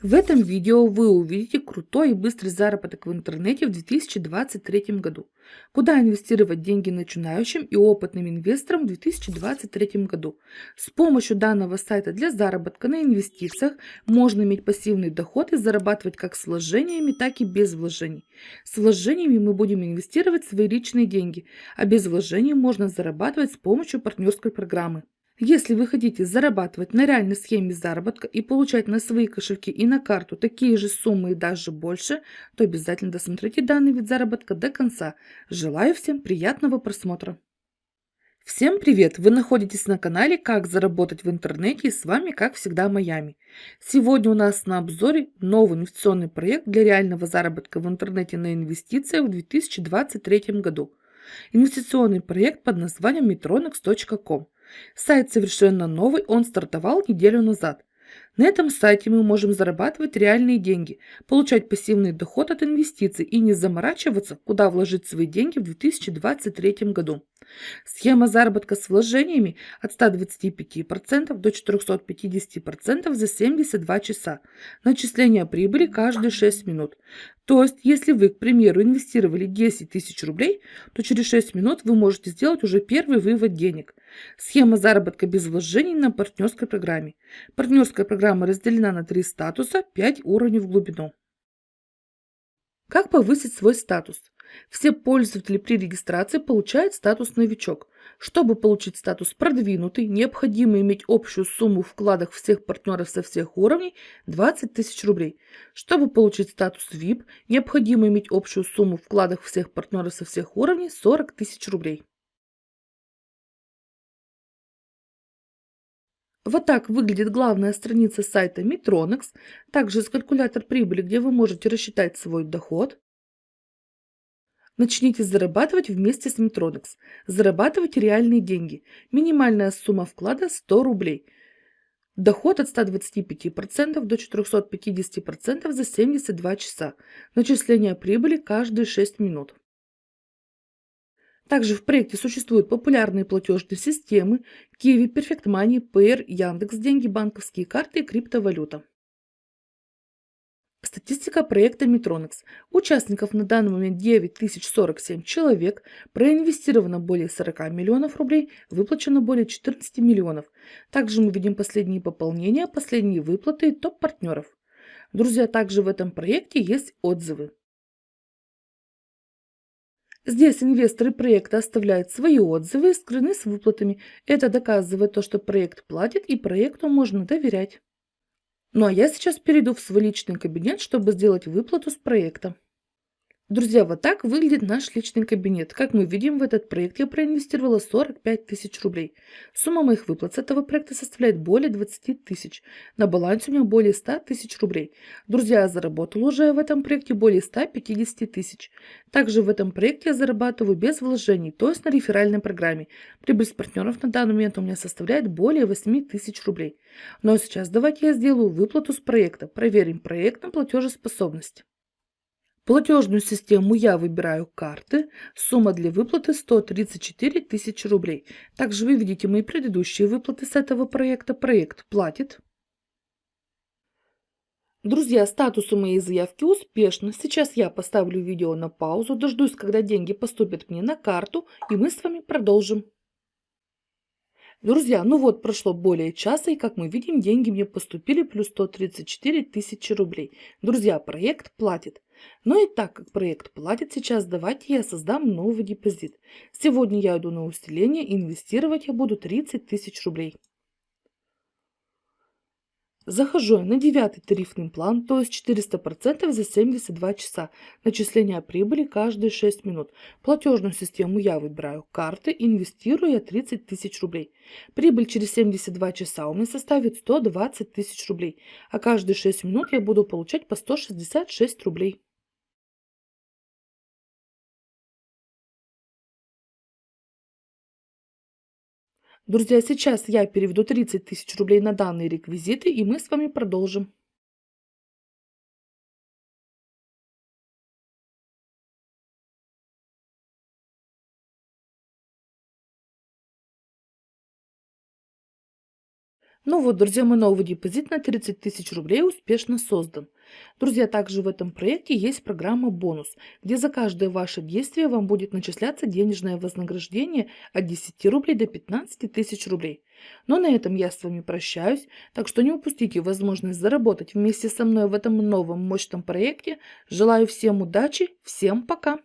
В этом видео вы увидите крутой и быстрый заработок в интернете в 2023 году. Куда инвестировать деньги начинающим и опытным инвесторам в 2023 году. С помощью данного сайта для заработка на инвестициях можно иметь пассивный доход и зарабатывать как с вложениями, так и без вложений. С вложениями мы будем инвестировать свои личные деньги, а без вложений можно зарабатывать с помощью партнерской программы. Если вы хотите зарабатывать на реальной схеме заработка и получать на свои кошельки и на карту такие же суммы и даже больше, то обязательно досмотрите данный вид заработка до конца. Желаю всем приятного просмотра. Всем привет! Вы находитесь на канале «Как заработать в интернете» и с вами, как всегда, Майами. Сегодня у нас на обзоре новый инвестиционный проект для реального заработка в интернете на инвестициях в 2023 году. Инвестиционный проект под названием metronex.com. Сайт совершенно новый, он стартовал неделю назад. На этом сайте мы можем зарабатывать реальные деньги, получать пассивный доход от инвестиций и не заморачиваться, куда вложить свои деньги в 2023 году. Схема заработка с вложениями от 125% до 450% за 72 часа. Начисление прибыли каждые 6 минут. То есть, если вы, к примеру, инвестировали 10 тысяч рублей, то через 6 минут вы можете сделать уже первый вывод денег. Схема заработка без вложений на партнерской программе. Партнерская программа разделена на три статуса, 5 уровней в глубину. Как повысить свой статус? Все пользователи при регистрации получают статус «Новичок». Чтобы получить статус «Продвинутый», необходимо иметь общую сумму вкладов всех партнеров со всех уровней 20 тысяч рублей. Чтобы получить статус VIP, необходимо иметь общую сумму вкладов всех партнеров со всех уровней 40 тысяч рублей. Вот так выглядит главная страница сайта Metronex. Также есть калькулятор прибыли, где вы можете рассчитать свой доход. Начните зарабатывать вместе с Metronex. Зарабатывайте реальные деньги. Минимальная сумма вклада 100 рублей. Доход от 125% до 450% за 72 часа. Начисление прибыли каждые 6 минут. Также в проекте существуют популярные платежные системы Kiwi, Perfect Money, Payer, Яндекс, деньги, банковские карты и криптовалюта. Статистика проекта Метронекс. Участников на данный момент 9047 человек, проинвестировано более 40 миллионов рублей, выплачено более 14 миллионов. Также мы видим последние пополнения, последние выплаты топ-партнеров. Друзья, также в этом проекте есть отзывы. Здесь инвесторы проекта оставляют свои отзывы и скрыны с выплатами. Это доказывает то, что проект платит и проекту можно доверять. Ну а я сейчас перейду в свой личный кабинет, чтобы сделать выплату с проекта. Друзья, вот так выглядит наш личный кабинет. Как мы видим, в этот проект я проинвестировала 45 тысяч рублей. Сумма моих выплат с этого проекта составляет более 20 тысяч. На балансе у меня более 100 тысяч рублей. Друзья, я заработала уже в этом проекте более 150 тысяч. Также в этом проекте я зарабатываю без вложений, то есть на реферальной программе. Прибыль с партнеров на данный момент у меня составляет более 8 тысяч рублей. Но сейчас давайте я сделаю выплату с проекта. Проверим проект на платежеспособность. Платежную систему я выбираю карты. Сумма для выплаты 134 тысячи рублей. Также вы видите мои предыдущие выплаты с этого проекта. Проект платит. Друзья, статус у моей заявки успешно. Сейчас я поставлю видео на паузу, дождусь, когда деньги поступят мне на карту, и мы с вами продолжим. Друзья, ну вот прошло более часа, и как мы видим, деньги мне поступили плюс 134 тысячи рублей. Друзья, проект платит. Но и так как проект платит сейчас, давайте я создам новый депозит. Сегодня я иду на усиление, инвестировать я буду 30 тысяч рублей. Захожу на девятый тарифный план, то есть 400% за 72 часа. Начисление прибыли каждые 6 минут. Платежную систему я выбираю карты, инвестирую я 30 тысяч рублей. Прибыль через 72 часа у меня составит 120 тысяч рублей, а каждые 6 минут я буду получать по 166 рублей. Друзья, сейчас я переведу 30 тысяч рублей на данные реквизиты, и мы с вами продолжим. Ну вот, друзья, мой новый депозит на 30 тысяч рублей успешно создан. Друзья, также в этом проекте есть программа «Бонус», где за каждое ваше действие вам будет начисляться денежное вознаграждение от 10 рублей до 15 тысяч рублей. Но на этом я с вами прощаюсь, так что не упустите возможность заработать вместе со мной в этом новом мощном проекте. Желаю всем удачи, всем пока!